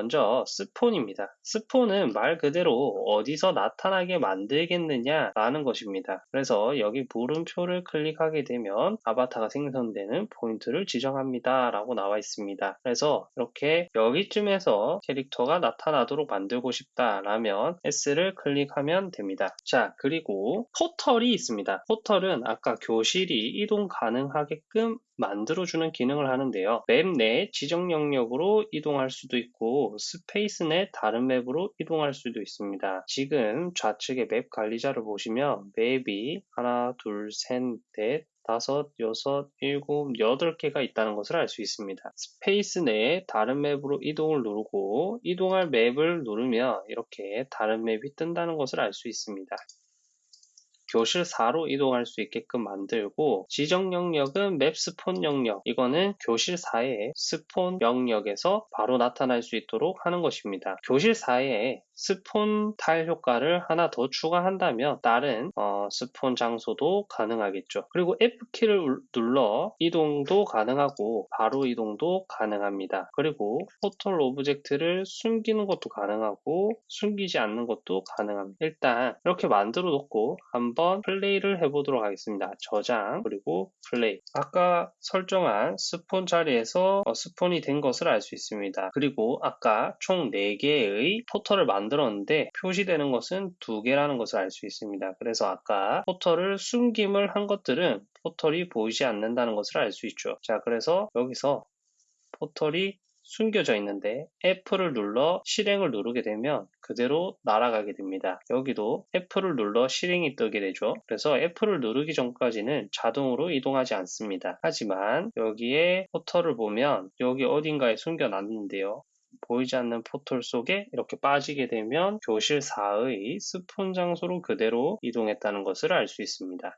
먼저 spawn입니다. spawn은 말 그대로 어디서 나타나게 만들겠느냐라는 것입니다. 그래서 여기 물음표를 클릭하게 되면 아바타가 생성되는 포인트를 지정합니다. 라고 나와 있습니다. 그래서 이렇게 여기쯤에서 캐릭터가 나타나도록 만들고 싶다라면 S를 클릭하면 됩니다. 자, 그리고 포털이 있습니다. 포털은 아까 교실이 이동 가능하게끔 만들어주는 기능을 하는데요. map 내 지정 영역으로 이동할 수도 있고 스페이스 내 다른 map으로 이동할 수도 있습니다. 지금 좌측의 map 관리자를 보시면 map이 하나, 둘, 셋, 넷, 다섯, 여섯, 일곱, 여덟 개가 있다는 것을 알 수 있습니다. 스페이스 내에 다른 map으로 이동을 누르고 이동할 map을 누르면 이렇게 다른 map이 뜬다는 것을 알 수 있습니다. 교실 4로 이동할 수 있게끔 만들고 지정 영역은 map spawn 영역 이거는 교실 4의 spawn 영역에서 바로 나타날 수 있도록 하는 것입니다. 교실 4에 spawn 타일 효과를 하나 더 추가한다면 다른 어, spawn 장소도 가능하겠죠. 그리고 F키를 눌러 이동도 가능하고 바로 이동도 가능합니다. 그리고 포털 object를 숨기는 것도 가능하고 숨기지 않는 것도 가능합니다. 일단 이렇게 만들어 놓고 한번 플레이를 해보도록 하겠습니다. 저장 그리고 플레이 아까 설정한 스폰 자리에서 어, 스폰이 된 것을 알 수 있습니다. 그리고 아까 총 4개의 포털을 만들 만들었는데 표시되는 것은 두 개라는 것을 알 수 있습니다. 그래서 아까 포털을 숨김을 한 것들은 포털이 보이지 않는다는 것을 알 수 있죠. 자, 그래서 여기서 포털이 숨겨져 있는데 F를 눌러 실행을 누르게 되면 그대로 날아가게 됩니다. 여기도 F를 눌러 실행이 뜨게 되죠. 그래서 F를 누르기 전까지는 자동으로 이동하지 않습니다. 하지만 여기에 포털을 보면 여기 어딘가에 숨겨놨는데요. 보이지 않는 포털 속에 이렇게 빠지게 되면 교실 4의 스폰 장소로 그대로 이동했다는 것을 알 수 있습니다.